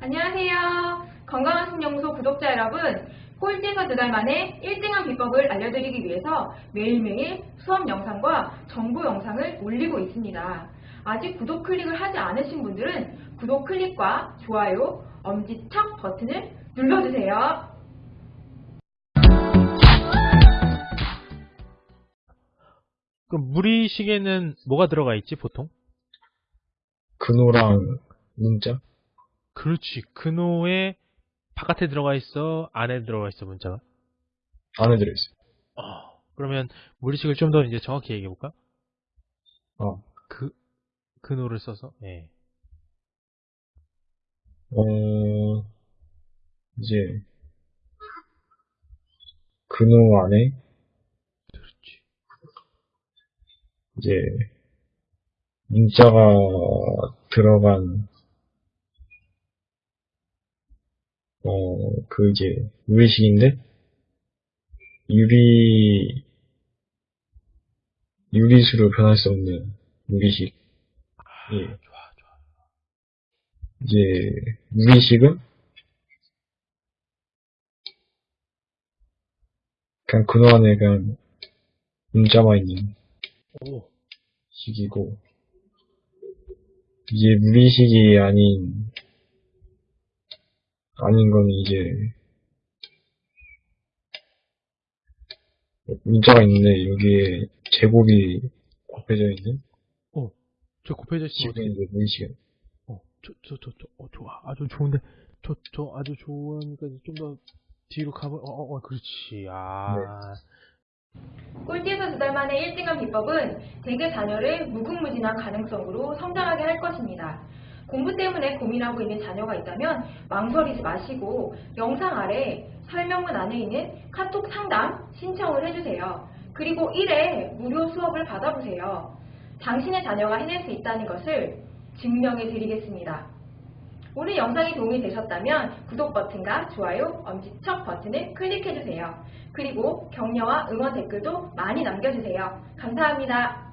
안녕하세요. 건강한 신영소 구독자 여러분, 꼴찌에서 두 달 만에 1등한 비법을 알려드리기 위해서 매일매일 수업 영상과 정보 영상을 올리고 있습니다. 아직 구독 클릭을 하지 않으신 분들은 구독 클릭과 좋아요, 엄지척 버튼을 눌러주세요. 그럼 무리식에는 뭐가 들어가 있지, 보통? 근호랑 문자? 그렇지. 근호에 바깥에 들어가 있어, 안에 들어가 있어, 문자가. 안에 들어있어요. 어, 그러면 무리식을 좀 더 이제 정확히 얘기해볼까? 어. 그, 근호를 써서, 예. 어, 이제, 근호 안에, 그렇지. 이제, 문자가 들어간, 어, 그 이제, 유리식인데, 유리, 유리수로 변할 수 없는 유리식. 예. 좋아, 좋아. 이제, 유리식은, 그냥 근호 안에 그냥, 문자만 있는 오, 식이고, 이제 무리식이 아닌, 아닌 건 이제, 문자가 있는데, 여기에 제곱이 곱해져 있는 저 곱해져 식은 어떻게, 이제 무리식. 어, 저, 저, 저, 저, 어, 좋아. 아주 좋은데, 저, 저 아주 좋으니까 좀 더 뒤로 가보, 어, 어, 어, 그렇지. 아, 꼴찌에서 두 달 만에 1등한 비법은 대개 자녀를 무궁무진한 가능성으로 성장하게 할 것입니다. 공부 때문에 고민하고 있는 자녀가 있다면 망설이지 마시고 영상 아래 설명문 안에 있는 카톡 상담 신청을 해주세요. 그리고 1회 무료 수업을 받아보세요. 당신의 자녀가 해낼 수 있다는 것을 증명해 드리겠습니다. 오늘 영상이 도움이 되셨다면 구독 버튼과 좋아요, 엄지척 버튼을 클릭해주세요. 그리고 격려와 응원 댓글도 많이 남겨주세요. 감사합니다.